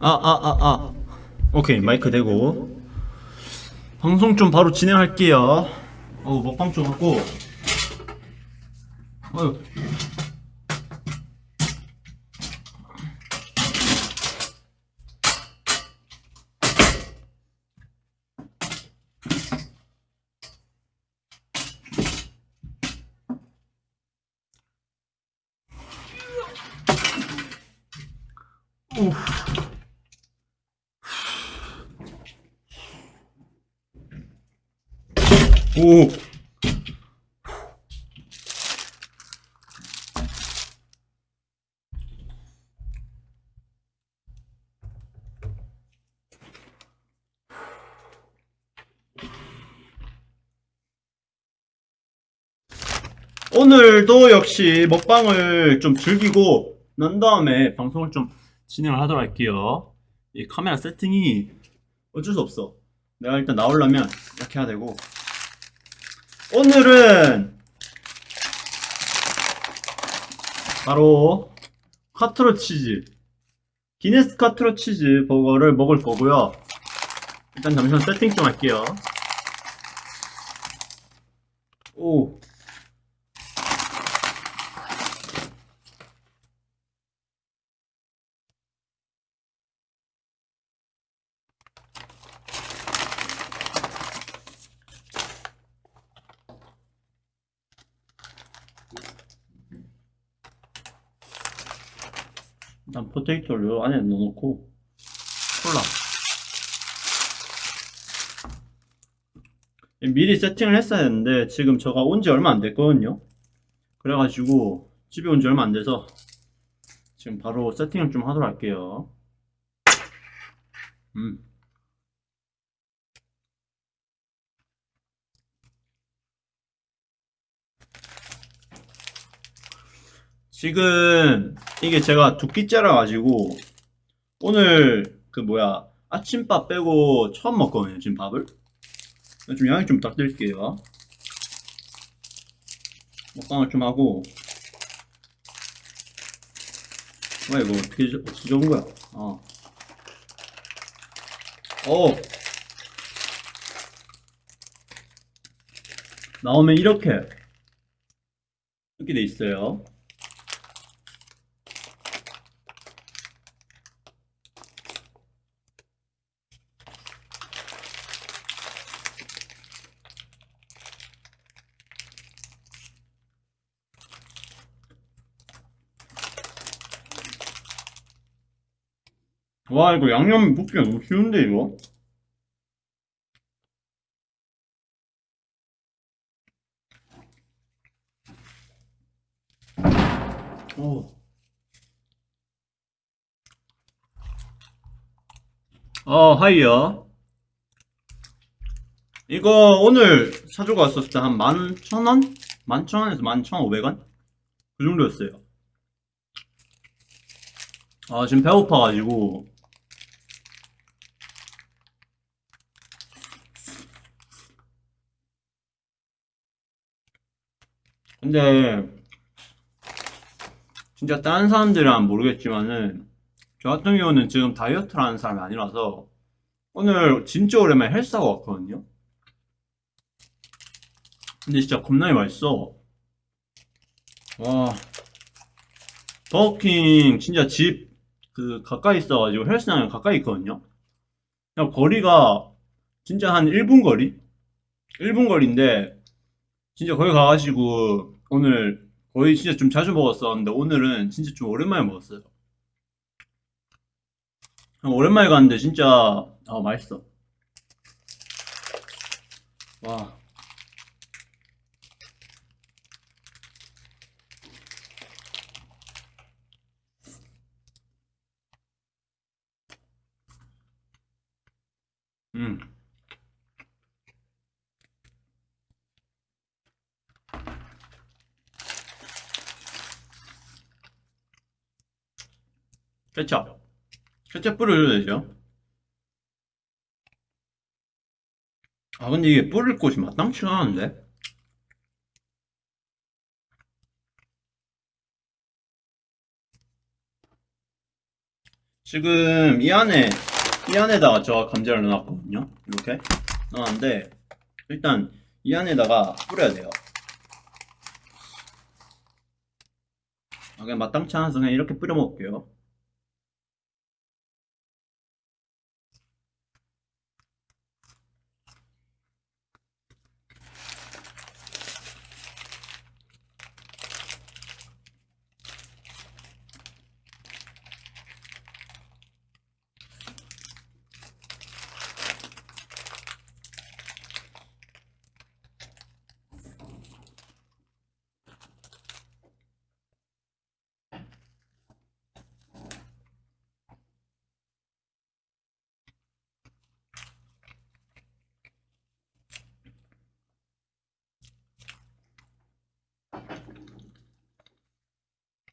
아, 아, 아, 아. 오케이, 마이크 대고. 방송 좀 바로 진행할게요. 어, 먹방 좀 하고. 어휴. 오. 오늘도 역시 먹방을 좀 즐기고 난 다음에 방송을 좀 진행을 하도록 할게요. 이 카메라 세팅이 어쩔 수 없어. 내가 일단 나오려면 이렇게 해야 되고 오늘은 바로 카트로 치즈 기네스 카트로 치즈 버거를 먹을 거고요. 일단 잠시만 세팅 좀 할게요 오 일단 포테이토를 요 안에 넣어놓고 콜라. 미리 세팅을 했어야 했는데 지금 저가 온 지 얼마 안 됐거든요. 그래가지고 집에 온 지 얼마 안 돼서 지금 바로 세팅을 좀 하도록 할게요. 음. 지금 이게 제가 두 끼째라 가지고 오늘 그 뭐야 아침밥 빼고 처음 먹거든요 지금 밥을. 좀 양해 좀 부탁드릴게요. 먹방을 좀 하고. 와 이거 어떻게 저- 어떻게 적은 거야? 어. 어. 나오면 이렇게. 이렇게 돼 있어요 와 이거 양념 붓기가 너무 쉬운데 이거 오. 어 하이요 이거 오늘 사주고 왔었을 때 한 만 천원? 만 천원에서 만 천오백원? 그 정도였어요 아 지금 배고파가지고 근데 진짜 다른 사람들은 모르겠지만은 저 같은 경우는 지금 다이어트를 하는 사람이 아니라서 오늘 진짜 오랜만에 헬스하고 왔거든요. 근데 진짜 겁나게 맛있어. 와. 버거킹 진짜 집 그 가까이 있어가지고 헬스장이 가까이 있거든요. 거리가 진짜 한 1분 거리? 1분 거리인데 진짜 거기 가가지고 오늘 거의 진짜 좀 자주 먹었었는데 오늘은 진짜 좀 오랜만에 먹었어요. 오랜만에 갔는데 진짜 아 맛있어. 와. 음. 케첩 케첩 뿌려줘야 되죠. 아 근데 이게 뿌릴 곳이 마땅치 않은데? 지금 이 안에 이 안에다가 저 감자를 넣어놨거든요. 이렇게 넣었는데 일단 이 안에다가 뿌려야 돼요. 아, 그냥 마땅치 않아서 그냥 이렇게 뿌려 먹을게요.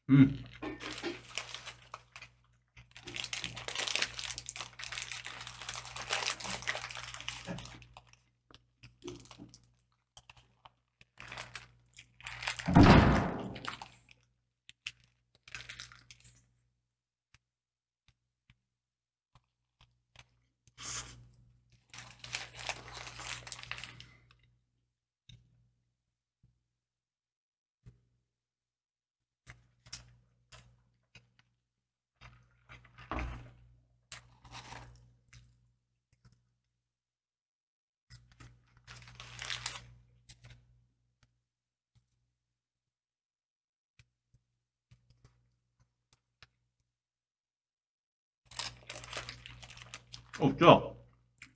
嗯。 없죠?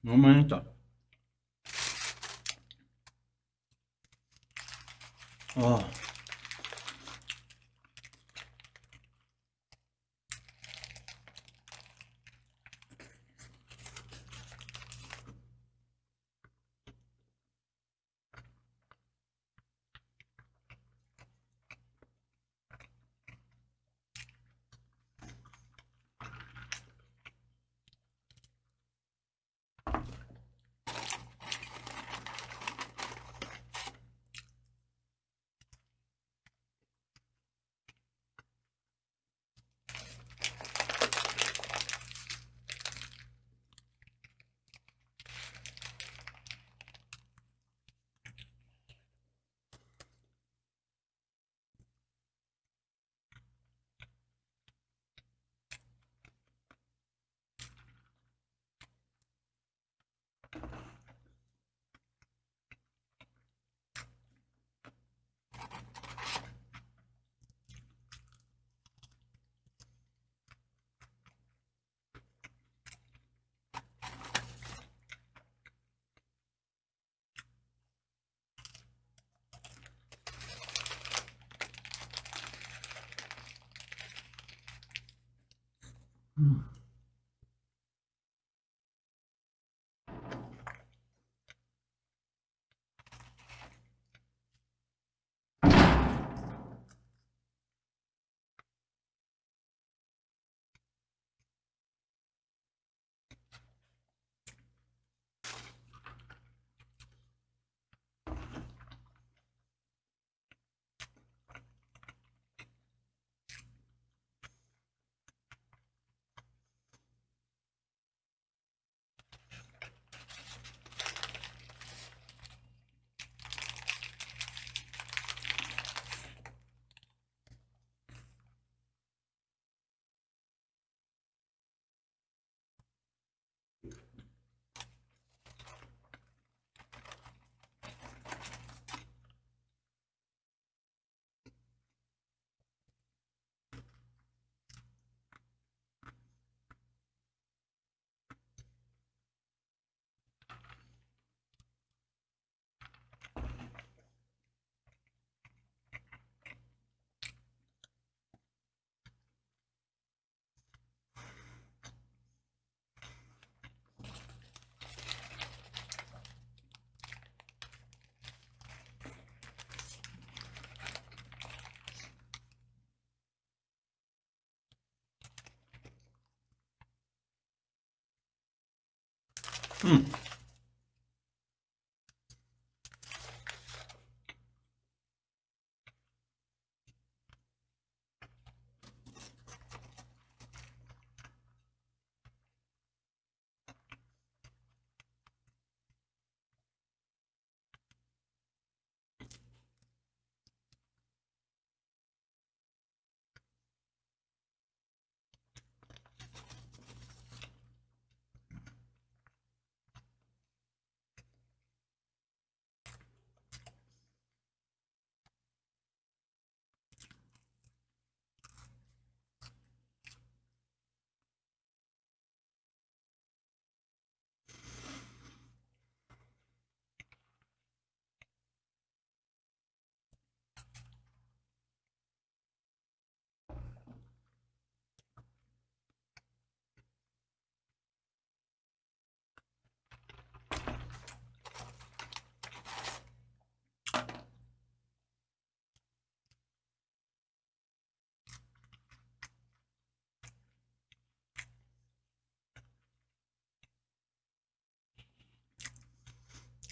너무 맛있다 아. Mm. 嗯。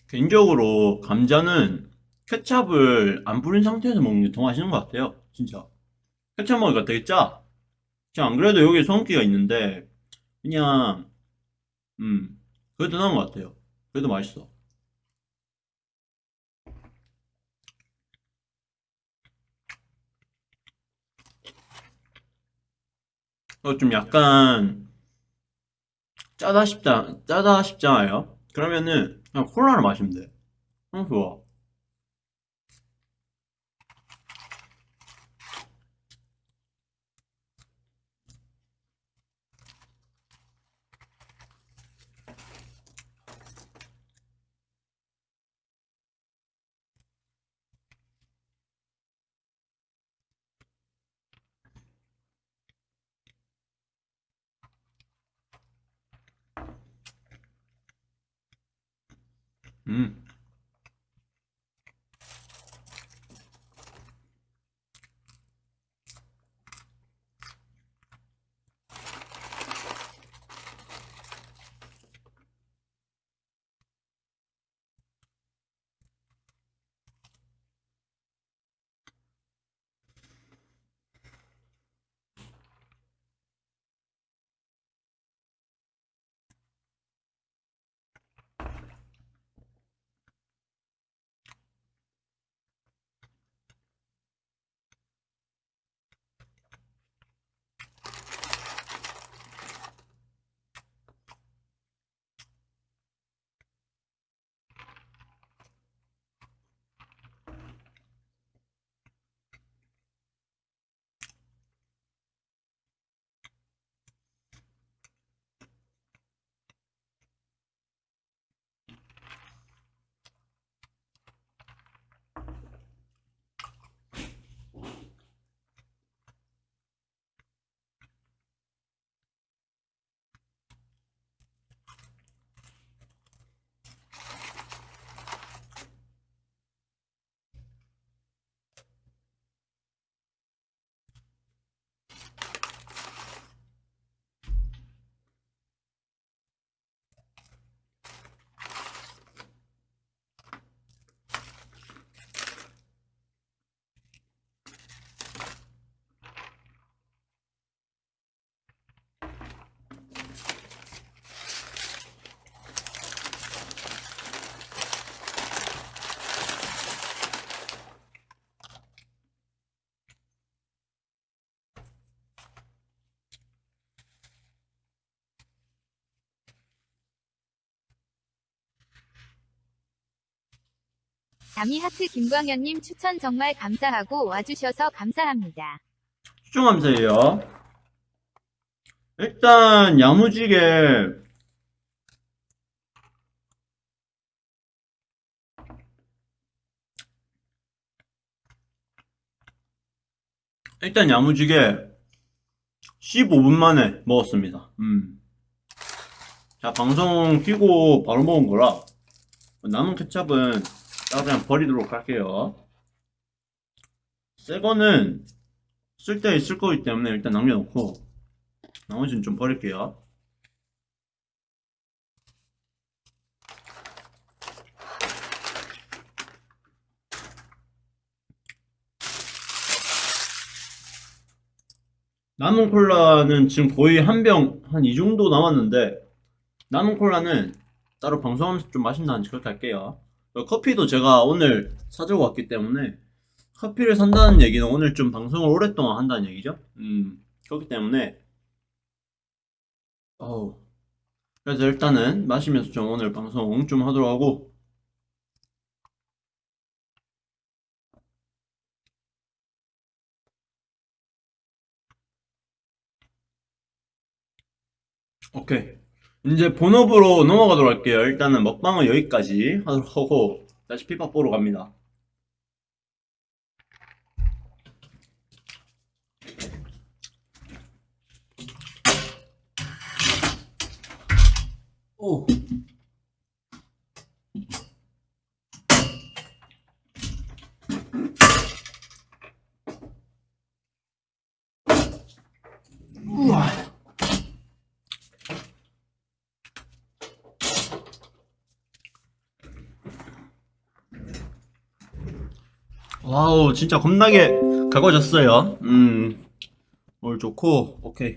개인적으로 감자는 케찹을 안 뿌린 상태에서 먹는 게 더 맛있는 것 같아요. 진짜. 케찹 먹으니까 되게 짜. 안 그래도 여기 소금기가 있는데 그냥 음 그래도 나은 것 같아요. 그래도 맛있어. 어, 좀 약간 짜다 싶다 짜다 싶잖아요. 그러면은 그냥 콜라를 마시면 돼. 너무 좋아. 다미하트 김광현님 추천 정말 감사하고 와주셔서 감사합니다. 추천 감사해요. 일단 야무지게 일단 야무지게 15분 만에 먹었습니다. 음. 자 방송 키고 바로 먹은 거라 남은 케찹은 따로 그냥 버리도록 할게요. 새 거는 쓸 때 있을 거기 때문에 일단 남겨놓고 나머지는 좀 버릴게요. 남은 콜라는 지금 거의 한 병, 한 이 정도 남았는데, 남은 콜라는 따로 방송하면서 좀 마신다는지 그렇게 할게요. 어, 커피도 제가 오늘 사들고 왔기 때문에, 커피를 산다는 얘기는 오늘 좀 방송을 오랫동안 한다는 얘기죠. 음, 그렇기 때문에, 어우. 그래서 일단은 마시면서 좀 오늘 방송 좀 하도록 하고, 오케이. 이제 본업으로 넘어가도록 할게요. 일단은 먹방은 여기까지 하도록 하고, 다시 피파 보러 갑니다. 오. 와우 진짜 겁나게 가꿔졌어요. 음. 오늘 좋고. 오케이